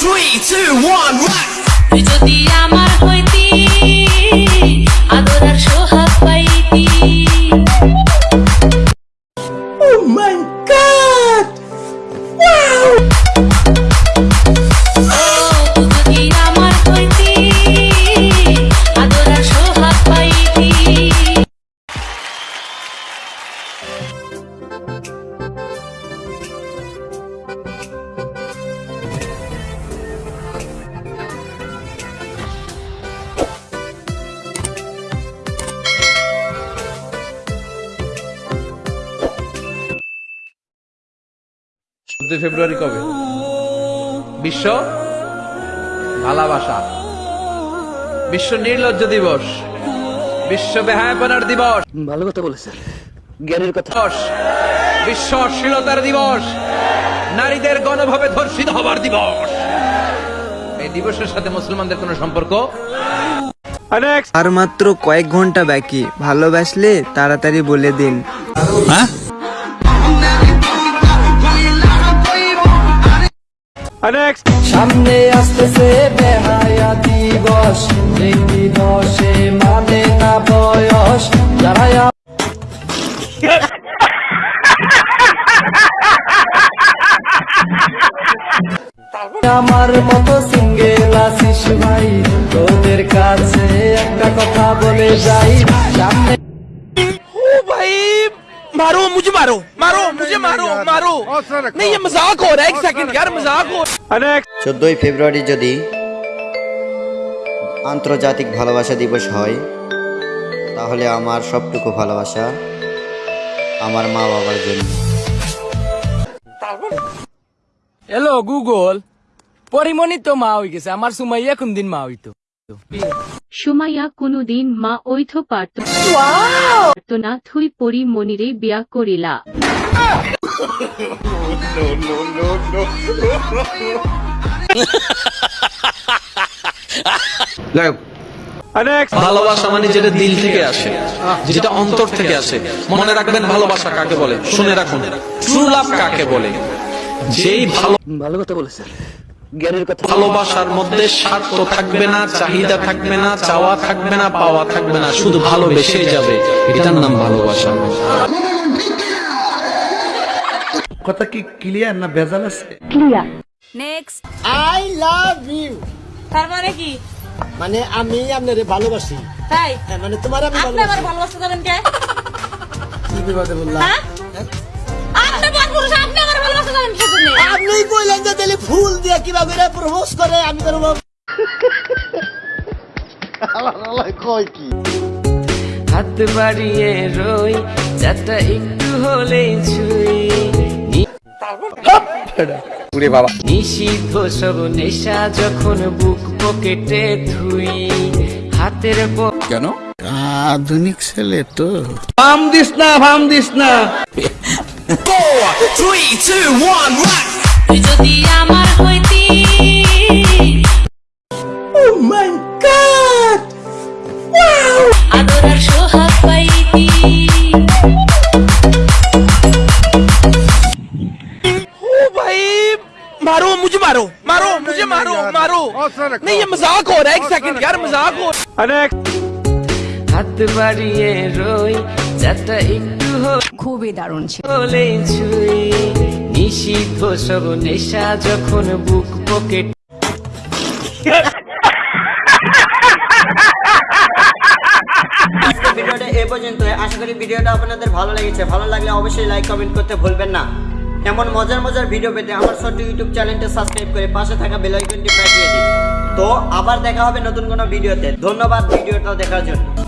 three, two, one, rock! তুই যদি আমার হইতি আদর আর সোহাগ পাইতি Oh my চোদ্দই ফেব্রুয়ারি কবে? বিশ্ব ভালোবাসা। বিশ্ব নির্লজ্জ দিবস। বিশ্ব বেহায়াপনার দিবস। ভালো কথা বলেছেন জ্ঞানের কথা। বিশ্ব অশ্লীলতার দিবস। নারীদের গণভাবে ধর্ষিত হবার দিবস। এই দিবসের সাথে মুসলমানদের কোনো সম্পর্ক? আর মাত্র কয়েক ঘণ্টা বাকি। ভালোবাসলে তাড়াতাড়ি বলে দিন। সামনে আসতেছে বেহায়া দিবস এই দিবসে মানে না বয়স। যারা আমার মতো সিঙ্গেল আছিস ভাই তোদের কাছে একটা কথা বলে যাই। সামনে मारो मुझे मारो मारो मुझे मारो मारो नहीं ये मजाक हो रहा है एक सेकंड यार मजाक हो চোদ্দোই ফেব্রুয়ারি যদি আন্তর্জাতিক ভালোবাসা দিবস হয় তাহলে আমার সবটুকু ভালোবাসা আমার মা বাবার জন্য হ্যালো গুগল পরিমণি তো মা হয়ে গেছে আমার সুমাইয়া কোন দিন মা হইতো সুমাইয়া কোনোদিন মা ঐথ পারত না থুই পরি মনিরে বিয়া করিলা। ভালোবাসা মানে যেটা দিল থেকে আসে যেটা অন্তর থেকে আসে। মনে রাখবেন ভালোবাসা কাকে বলে? শুনে রাখুন। ট্রু লাভ কাকে বলে? যেই ভালো ভালো কথা বলেছেন। জ্ঞানের কথা। ভালোবাসার মধ্যে স্বার্থ থাকবে না চাহিদা থাকবে না চাওয়া থাকবে না পাওয়া থাকবে না শুধু ভালোবেসে যাবে। এটার নাম ভালোবাসা। কথা কি ক্লিয়ার না ভেজাল আছে? নেক্সট আই লাভ ইউ তার মানে কি? মানে আমি আপনারে ভালোবাসি। তাই? হ্যাঁ, মানে তোমার আমি আপনি আমার ভালোবাসতে যাবেন কে? কি বিপদে বললাম? আপনি কইলেন যে তাহলে ফুল দিয়ে কীভাবে প্রপোজ করে আমি করব কয় কি? হাত বাড়িয়ে রই চারটা একটু হলে ছুই। নিষিদ্ধ সব নেশা যখন বুক পকেটে থুই হাতের কেন? আধুনিক ছেলে তো। ফাম দিস না ফাম দিস না। three, two, one, rock! তুই যদি আমার হইতি Oh my god! Wow! আদর আর সোহাগ পাইতি ओ भाई मारो मुझे मारो मारो मुझे मारो मारो नहीं ये मजाक हो रहा है एक सेकंड यार मजाक हो হাত বাড়িয়ে রই চারটা একটু খুবই দারুণ ছিল। নিষিদ্ধ সব নেশা যখন বুক পকেট ভিডিওটা এ পর্যন্ত আশা করি ভিডিওটা আপনাদের ভালো লেগেছে। ভালো লাগলে অবশ্যই লাইক কমেন্ট করতে ভুলবেন না। এমন মজার মজার ভিডিও পেতে আমার ছোট্ট ইউটিউব চ্যানেলটা সাবস্ক্রাইব করে পাশে থাকা বেল আইকনটি প্রেস দিয়ে দিন। তো আবার দেখা হবে নতুন কোনো ভিডিওতে ধন্যবাদ ভিডিওটা দেখার জন্য।